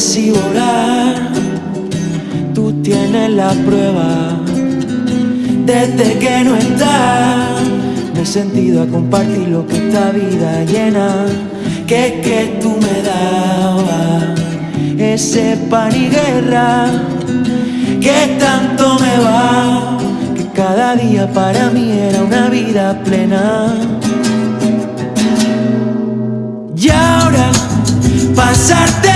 si volar, tú tienes la prueba. Desde que no estás, me he sentido a compartir lo que esta vida llena. Que es que tú me dabas ese pan y guerra, que tanto me va, que cada día para mí era una vida plena. Y ahora pasarte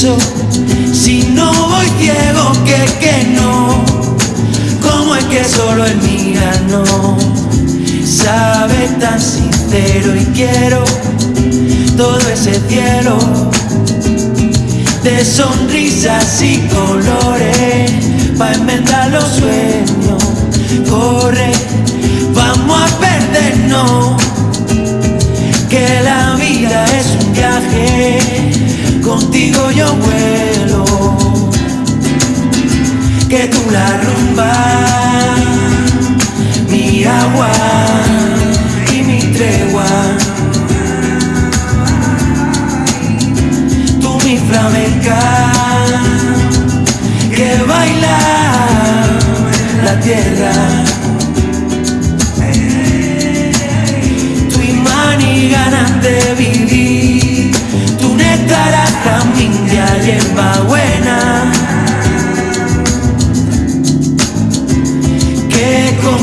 Si no voy ciego, que que no, como es que solo el mira no, sabe tan sincero y quiero todo ese cielo de sonrisas y colores para enmendar los sueños Que tú la rumba, mi agua y mi tregua. Tú mi flamenca, que baila la tierra.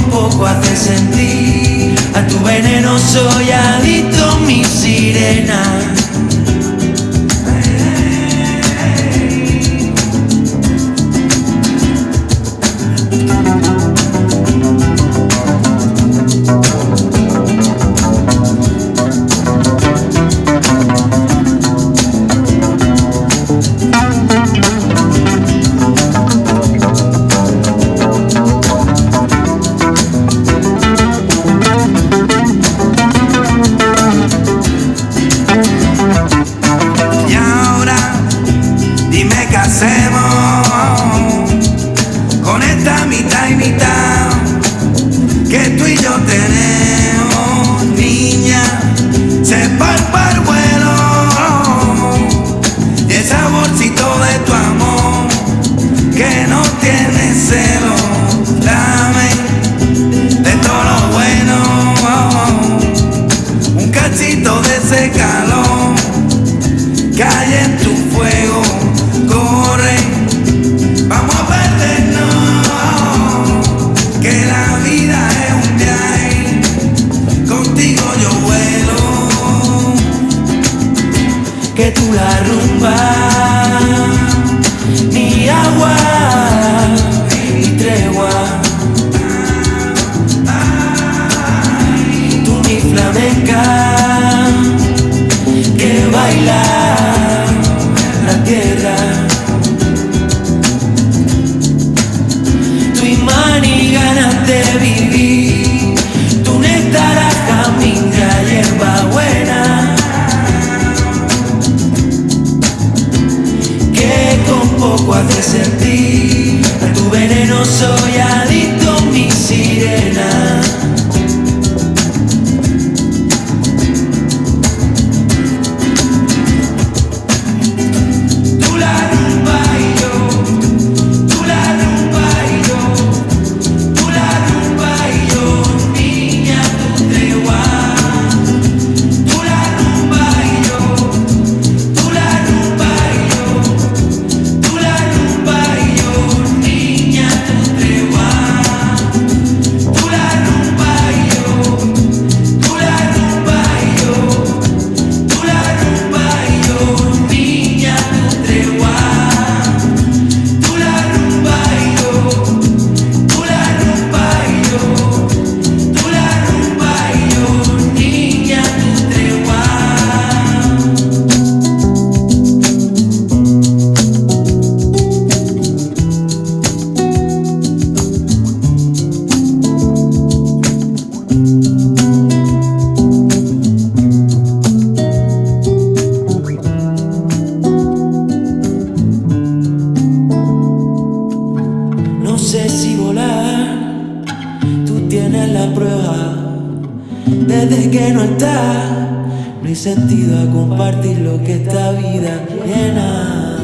Poco hace sentir. A tu veneno soy adicto, mi sirena. con esta mitad y mitad que tú y yo tenemos, niña, se palpa el vuelo y el saborcito de tu amor que no tiene celo. Dame de todo lo bueno un cachito de ese calor que hay en tu agua y tregua. Tú mi flamenca que baila. Tienes la prueba. Desde que no estás, no hay sentido a compartir lo que esta vida llena.